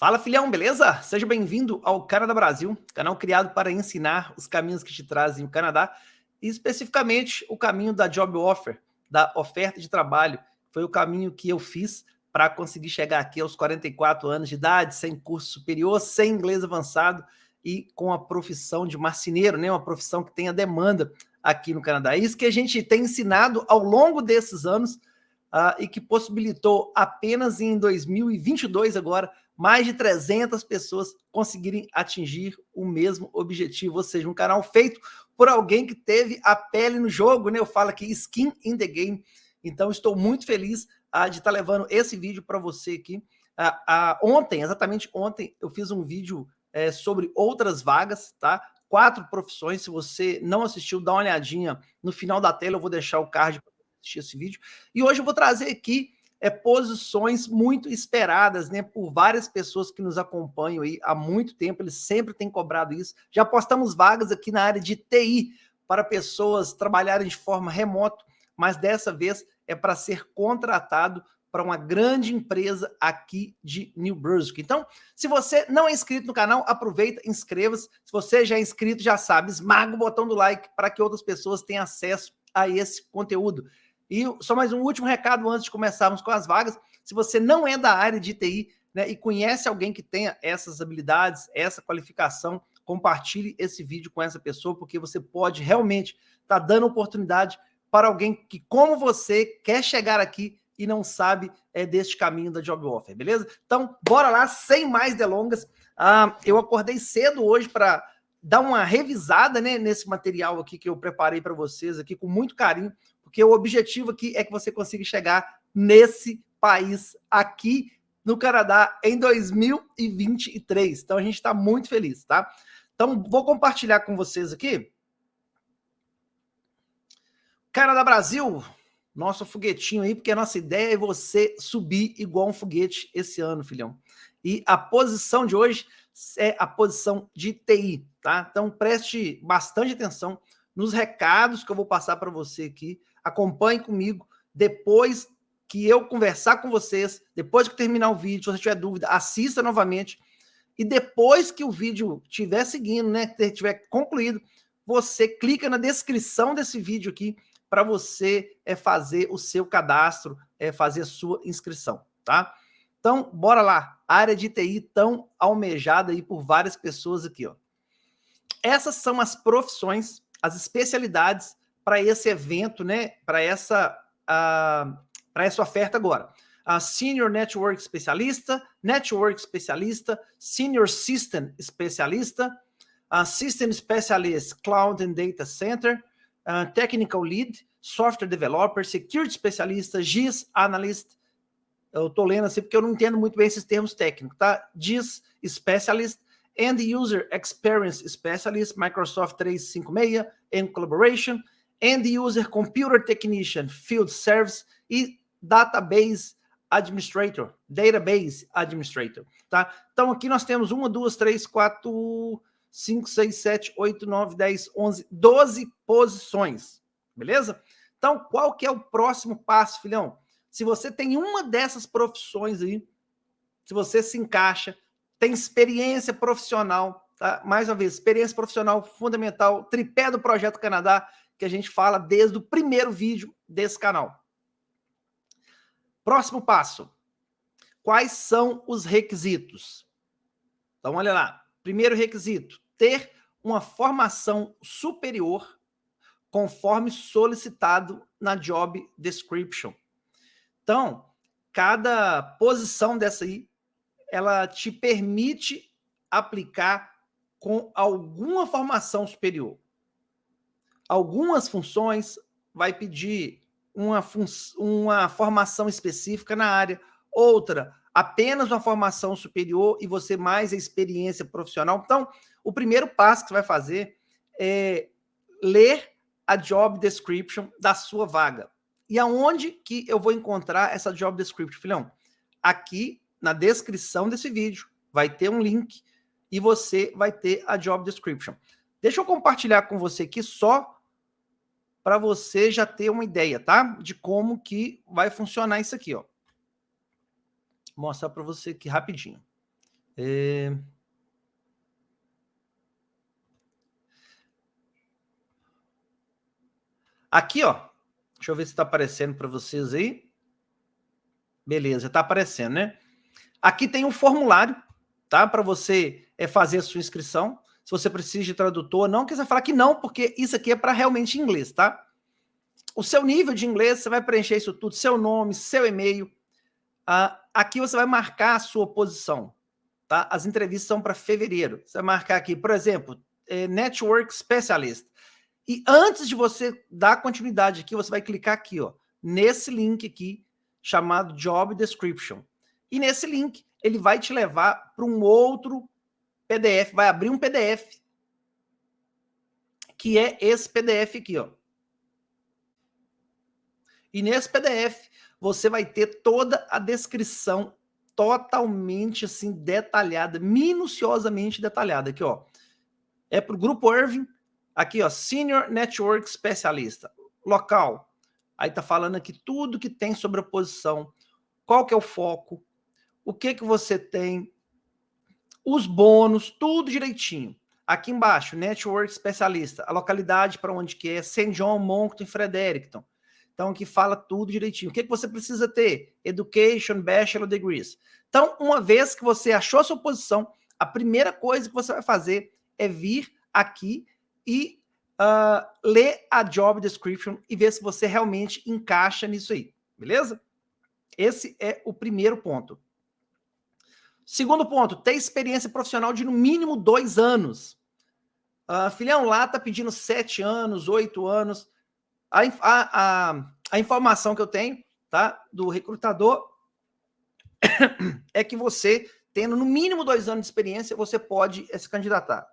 Fala filhão, beleza? Seja bem-vindo ao Canadá Brasil, canal criado para ensinar os caminhos que te trazem o Canadá, e especificamente o caminho da job offer, da oferta de trabalho. Foi o caminho que eu fiz para conseguir chegar aqui aos 44 anos de idade, sem curso superior, sem inglês avançado e com a profissão de marceneiro, né? uma profissão que tem a demanda aqui no Canadá. Isso que a gente tem ensinado ao longo desses anos uh, e que possibilitou apenas em 2022 agora mais de 300 pessoas conseguirem atingir o mesmo objetivo, ou seja, um canal feito por alguém que teve a pele no jogo, né? Eu falo aqui skin in the game. Então estou muito feliz uh, de estar tá levando esse vídeo para você aqui. Uh, ontem, exatamente ontem, eu fiz um vídeo é, sobre outras vagas, tá? Quatro profissões, se você não assistiu, dá uma olhadinha no final da tela, eu vou deixar o card para assistir esse vídeo. E hoje eu vou trazer aqui é, posições muito esperadas né, por várias pessoas que nos acompanham aí há muito tempo, eles sempre têm cobrado isso. Já postamos vagas aqui na área de TI para pessoas trabalharem de forma remota, mas dessa vez é para ser contratado para uma grande empresa aqui de New Brunswick. Então, se você não é inscrito no canal, aproveita, inscreva-se. Se você já é inscrito, já sabe, esmaga o botão do like para que outras pessoas tenham acesso a esse conteúdo. E só mais um último recado antes de começarmos com as vagas. Se você não é da área de TI né, e conhece alguém que tenha essas habilidades, essa qualificação, compartilhe esse vídeo com essa pessoa, porque você pode realmente estar tá dando oportunidade para alguém que, como você, quer chegar aqui e não sabe é, deste caminho da Job Offer, beleza? Então, bora lá, sem mais delongas. Ah, eu acordei cedo hoje para dar uma revisada né, nesse material aqui que eu preparei para vocês aqui com muito carinho, porque o objetivo aqui é que você consiga chegar nesse país aqui no Canadá em 2023. Então a gente está muito feliz, tá? Então vou compartilhar com vocês aqui. Canadá Brasil, nosso foguetinho aí, porque a nossa ideia é você subir igual um foguete esse ano, filhão. E a posição de hoje é a posição de TI, tá? Então preste bastante atenção nos recados que eu vou passar para você aqui acompanhe comigo. Depois que eu conversar com vocês, depois que terminar o vídeo, se você tiver dúvida, assista novamente. E depois que o vídeo estiver seguindo, né, estiver concluído, você clica na descrição desse vídeo aqui para você é, fazer o seu cadastro, é, fazer a sua inscrição, tá? Então, bora lá. área de TI tão almejada aí por várias pessoas aqui, ó. Essas são as profissões, as especialidades para esse evento, né? Para essa, uh, para essa oferta agora. A Senior Network Especialista, Network Especialista, Senior System Especialista, a System Specialist Cloud and Data Center, Technical Lead, Software Developer, Security Especialista, GIS Analyst, eu estou lendo assim porque eu não entendo muito bem esses termos técnicos, tá? GIS Specialist, End User Experience Specialist, Microsoft 356, and Collaboration, End User Computer Technician Field Service e Database Administrator, Database Administrator, tá? Então aqui nós temos uma, duas, três, quatro, cinco, seis, sete, oito, nove, dez, onze, doze posições, beleza? Então qual que é o próximo passo, filhão? Se você tem uma dessas profissões aí, se você se encaixa, tem experiência profissional, tá? Mais uma vez, experiência profissional fundamental, tripé do Projeto Canadá, que a gente fala desde o primeiro vídeo desse canal. Próximo passo. Quais são os requisitos? Então, olha lá. Primeiro requisito, ter uma formação superior conforme solicitado na job description. Então, cada posição dessa aí, ela te permite aplicar com alguma formação superior algumas funções vai pedir uma, uma formação específica na área, outra apenas uma formação superior e você mais a experiência profissional. Então, o primeiro passo que você vai fazer é ler a job description da sua vaga. E aonde que eu vou encontrar essa job description, filhão? Aqui na descrição desse vídeo vai ter um link e você vai ter a job description. Deixa eu compartilhar com você aqui só para você já ter uma ideia, tá? De como que vai funcionar isso aqui, ó. Vou mostrar para você aqui rapidinho. É... Aqui, ó. Deixa eu ver se está aparecendo para vocês aí. Beleza, está aparecendo, né? Aqui tem um formulário, tá? Para você é, fazer a sua inscrição. Se você precisa de tradutor, não quiser falar que não, porque isso aqui é para realmente inglês, tá? O seu nível de inglês, você vai preencher isso tudo, seu nome, seu e-mail. Ah, aqui você vai marcar a sua posição, tá? As entrevistas são para fevereiro. Você vai marcar aqui, por exemplo, é, Network Specialist. E antes de você dar continuidade aqui, você vai clicar aqui, ó, nesse link aqui, chamado Job Description. E nesse link, ele vai te levar para um outro PDF, vai abrir um PDF, que é esse PDF aqui, ó. E nesse PDF, você vai ter toda a descrição totalmente assim detalhada, minuciosamente detalhada aqui, ó. É para o Grupo Irving, Aqui, ó, Senior Network Specialista. Local. Aí tá falando aqui tudo que tem sobre a posição. Qual que é o foco? O que que você tem? Os bônus, tudo direitinho. Aqui embaixo, Network Specialista. A localidade para onde que é? St. John, Moncton e Fredericton. Então, aqui fala tudo direitinho. O que, que você precisa ter? Education, Bachelor Degrees. Então, uma vez que você achou a sua posição, a primeira coisa que você vai fazer é vir aqui e uh, ler a job description e ver se você realmente encaixa nisso aí, beleza? Esse é o primeiro ponto. Segundo ponto, ter experiência profissional de no mínimo dois anos. Uh, filhão lá tá pedindo sete anos, oito anos. A, a, a, a informação que eu tenho tá, do recrutador é que você, tendo no mínimo dois anos de experiência, você pode se candidatar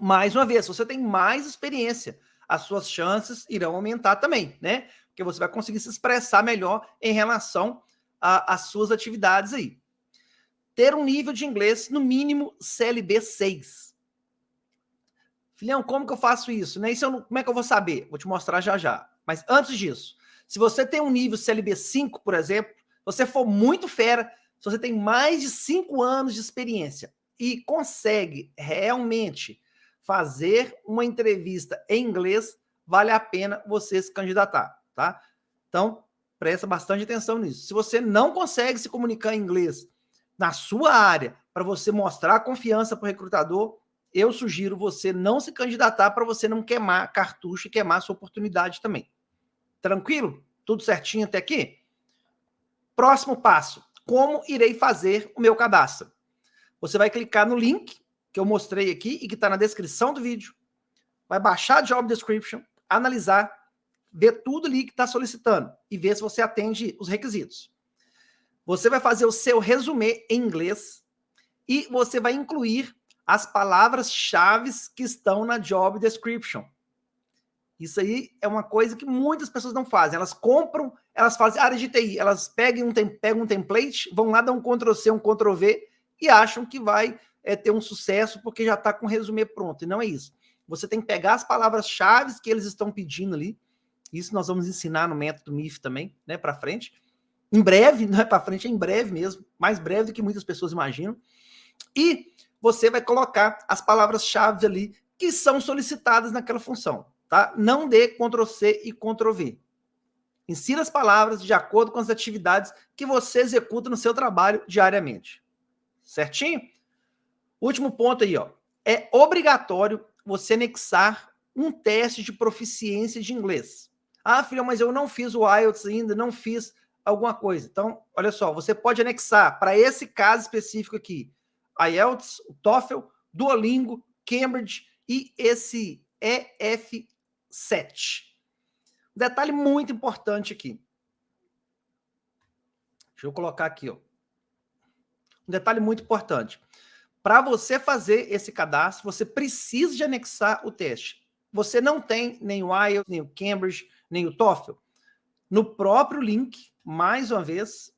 mais uma vez, se você tem mais experiência, as suas chances irão aumentar também, né? Porque você vai conseguir se expressar melhor em relação às suas atividades aí. Ter um nível de inglês, no mínimo, CLB 6. Filhão, como que eu faço isso? Né? isso eu não, como é que eu vou saber? Vou te mostrar já já. Mas antes disso, se você tem um nível CLB 5, por exemplo, você for muito fera, se você tem mais de 5 anos de experiência e consegue realmente fazer uma entrevista em inglês, vale a pena você se candidatar, tá? Então, presta bastante atenção nisso. Se você não consegue se comunicar em inglês na sua área, para você mostrar confiança para o recrutador, eu sugiro você não se candidatar para você não queimar cartucho e queimar sua oportunidade também. Tranquilo? Tudo certinho até aqui? Próximo passo. Como irei fazer o meu cadastro? Você vai clicar no link que eu mostrei aqui e que está na descrição do vídeo, vai baixar a job description, analisar, ver tudo ali que está solicitando e ver se você atende os requisitos. Você vai fazer o seu resumê em inglês e você vai incluir as palavras-chave que estão na job description. Isso aí é uma coisa que muitas pessoas não fazem. Elas compram, elas fazem área de TI, elas pegam um, pegam um template, vão lá, dão um Ctrl-C, um Ctrl-V e acham que vai é, ter um sucesso porque já está com o resumê pronto. E não é isso. Você tem que pegar as palavras-chave que eles estão pedindo ali. Isso nós vamos ensinar no método MIF também, né, para frente. Em breve, não é para frente, é em breve mesmo, mais breve do que muitas pessoas imaginam. E você vai colocar as palavras-chave ali que são solicitadas naquela função, tá? Não dê Ctrl C e Ctrl V. Insira as palavras de acordo com as atividades que você executa no seu trabalho diariamente. Certinho? Último ponto aí, ó. É obrigatório você anexar um teste de proficiência de inglês. Ah, filha, mas eu não fiz o IELTS ainda, não fiz alguma coisa. Então, olha só, você pode anexar para esse caso específico aqui, IELTS, o TOEFL, Duolingo, Cambridge e esse EF7. Um detalhe muito importante aqui. Deixa eu colocar aqui, ó. Um detalhe muito importante. Para você fazer esse cadastro, você precisa de anexar o teste. Você não tem nem o IELTS, nem o Cambridge, nem o TOEFL. No próprio link, mais uma vez,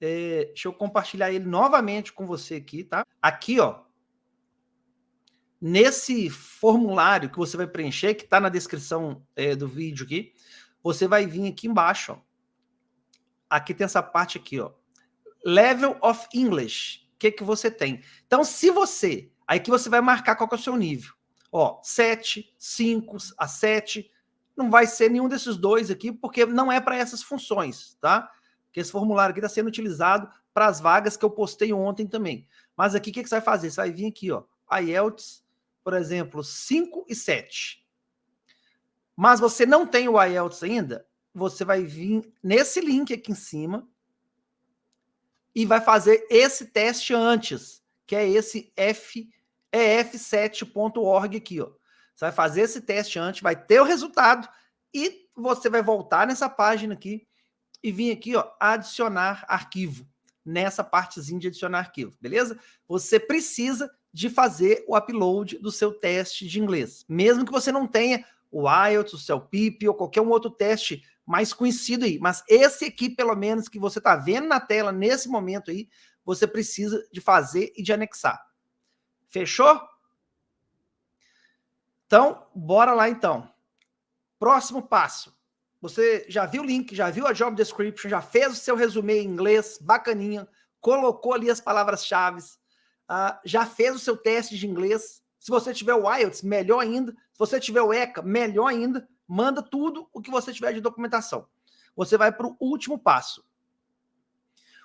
é, deixa eu compartilhar ele novamente com você aqui, tá? Aqui, ó, nesse formulário que você vai preencher, que está na descrição é, do vídeo aqui, você vai vir aqui embaixo, ó. Aqui tem essa parte aqui, ó. Level of English. O que, que você tem? Então, se você... Aí que você vai marcar qual é o seu nível. Ó, 7, 5, a 7. Não vai ser nenhum desses dois aqui, porque não é para essas funções, tá? Porque esse formulário aqui está sendo utilizado para as vagas que eu postei ontem também. Mas aqui, o que, que você vai fazer? Você vai vir aqui, ó, IELTS, por exemplo, 5 e 7. Mas você não tem o IELTS ainda, você vai vir nesse link aqui em cima e vai fazer esse teste antes, que é esse F, ef7.org aqui, ó. Você vai fazer esse teste antes, vai ter o resultado e você vai voltar nessa página aqui e vir aqui, ó, adicionar arquivo, nessa partezinha de adicionar arquivo, beleza? Você precisa de fazer o upload do seu teste de inglês, mesmo que você não tenha o IELTS, o CELPIP ou qualquer um outro teste mais conhecido aí, mas esse aqui, pelo menos, que você está vendo na tela nesse momento aí, você precisa de fazer e de anexar. Fechou? Então, bora lá então. Próximo passo. Você já viu o link, já viu a job description, já fez o seu resumê em inglês, bacaninha, colocou ali as palavras-chave, uh, já fez o seu teste de inglês. Se você tiver o IELTS, melhor ainda. Se você tiver o ECA, melhor ainda. Manda tudo o que você tiver de documentação. Você vai para o último passo.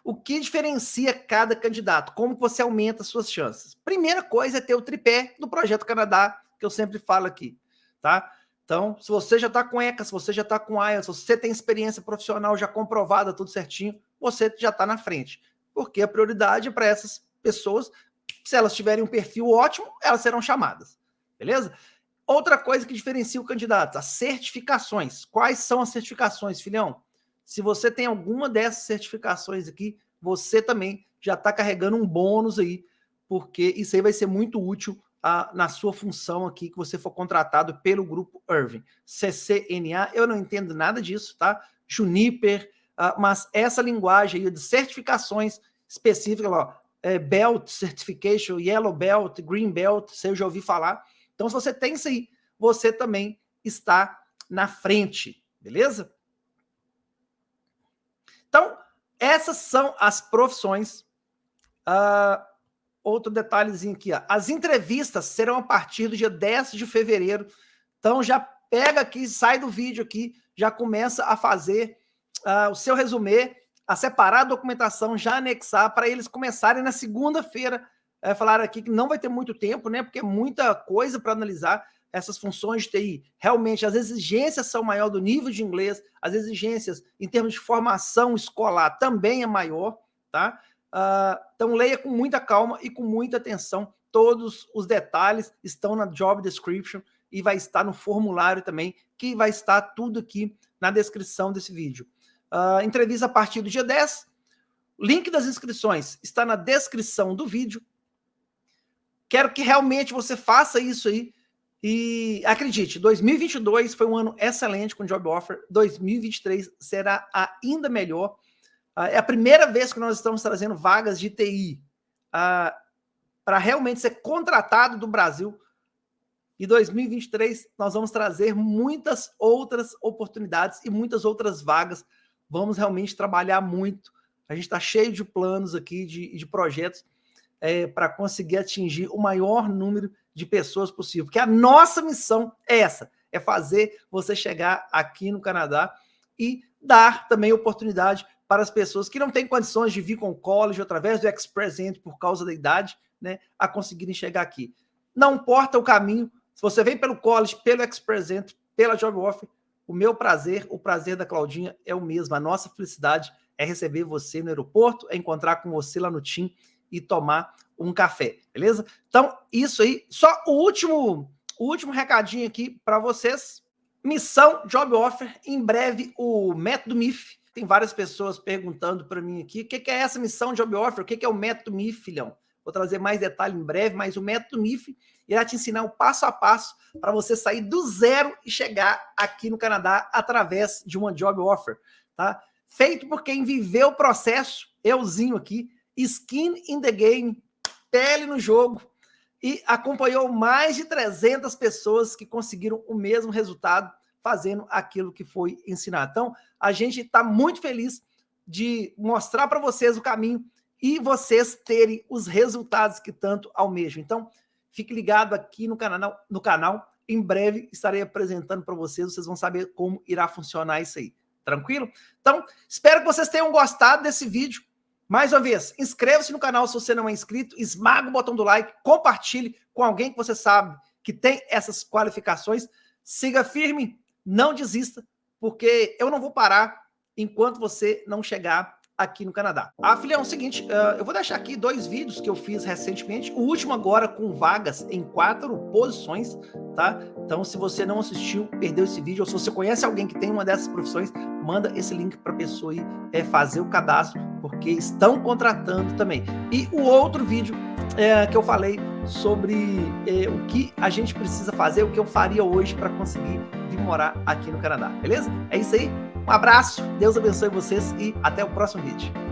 O que diferencia cada candidato? Como você aumenta as suas chances? Primeira coisa é ter o tripé do Projeto Canadá, que eu sempre falo aqui, tá? Então, se você já está com ECA, se você já está com IELTS, se você tem experiência profissional já comprovada, tudo certinho, você já está na frente. Porque a prioridade é para essas pessoas, se elas tiverem um perfil ótimo, elas serão chamadas. Beleza? Outra coisa que diferencia o candidato, as certificações. Quais são as certificações, filhão? Se você tem alguma dessas certificações aqui, você também já está carregando um bônus aí, porque isso aí vai ser muito útil na sua função aqui que você for contratado pelo grupo Irving. CCNA, eu não entendo nada disso, tá? Juniper, uh, mas essa linguagem aí de certificações específicas, ó, é, Belt Certification, Yellow Belt, Green Belt, você já ouviu falar. Então, se você tem isso aí, você também está na frente, beleza? Então, essas são as profissões uh, outro detalhezinho aqui, ó. As entrevistas serão a partir do dia 10 de fevereiro. Então já pega aqui, sai do vídeo aqui, já começa a fazer uh, o seu resumê, a separar a documentação, já anexar para eles começarem na segunda-feira. É, falaram aqui que não vai ter muito tempo, né? Porque é muita coisa para analisar essas funções de TI. Realmente, as exigências são maior do nível de inglês, as exigências em termos de formação escolar também é maior, tá? Uh, então, leia com muita calma e com muita atenção. Todos os detalhes estão na job description e vai estar no formulário também, que vai estar tudo aqui na descrição desse vídeo. Uh, entrevista a partir do dia 10. Link das inscrições está na descrição do vídeo. Quero que realmente você faça isso aí. E acredite, 2022 foi um ano excelente com Job Offer. 2023 será ainda melhor. Ah, é a primeira vez que nós estamos trazendo vagas de TI uh, para realmente ser contratado do Brasil. Em 2023, nós vamos trazer muitas outras oportunidades e muitas outras vagas. Vamos realmente trabalhar muito. A gente está cheio de planos aqui, de, de projetos, é, para conseguir atingir o maior número de pessoas possível. Porque a nossa missão é essa, é fazer você chegar aqui no Canadá e dar também oportunidade para as pessoas que não têm condições de vir com o college através do Express Entry por causa da idade, né, a conseguirem chegar aqui. Não importa o caminho, se você vem pelo college, pelo Express Entry, pela Job Offer, o meu prazer, o prazer da Claudinha é o mesmo. A nossa felicidade é receber você no aeroporto, é encontrar com você lá no TIM e tomar um café, beleza? Então, isso aí. Só o último, o último recadinho aqui para vocês. Missão Job Offer. Em breve, o método MIF tem várias pessoas perguntando para mim aqui, o que, que, é essa missão Job Offer? O que, que é o método MIF, filhão? Vou trazer mais detalhe em breve, mas o método MIF irá te ensinar o passo a passo para você sair do zero e chegar aqui no Canadá através de uma Job Offer, tá? Feito por quem viveu o processo, euzinho aqui, skin in the game, pele no jogo, e acompanhou mais de 300 pessoas que conseguiram o mesmo resultado fazendo aquilo que foi ensinado. Então, a gente está muito feliz de mostrar para vocês o caminho e vocês terem os resultados que tanto almejam. Então, fique ligado aqui no canal, no canal. Em breve estarei apresentando para vocês, vocês vão saber como irá funcionar isso aí. Tranquilo? Então, espero que vocês tenham gostado desse vídeo. Mais uma vez, inscreva-se no canal se você não é inscrito, esmaga o botão do like, compartilhe com alguém que você sabe que tem essas qualificações. Siga firme, não desista, porque eu não vou parar enquanto você não chegar aqui no Canadá. Ah, filhão, é o seguinte, uh, eu vou deixar aqui dois vídeos que eu fiz recentemente, o último agora com vagas em quatro posições, tá? Então, se você não assistiu, perdeu esse vídeo, ou se você conhece alguém que tem uma dessas profissões, manda esse link para a pessoa aí é, fazer o cadastro, porque estão contratando também. E o outro vídeo é, que eu falei sobre é, o que a gente precisa fazer, o que eu faria hoje para conseguir vir morar aqui no Canadá, beleza? É isso aí, um abraço, Deus abençoe vocês e até o próximo vídeo.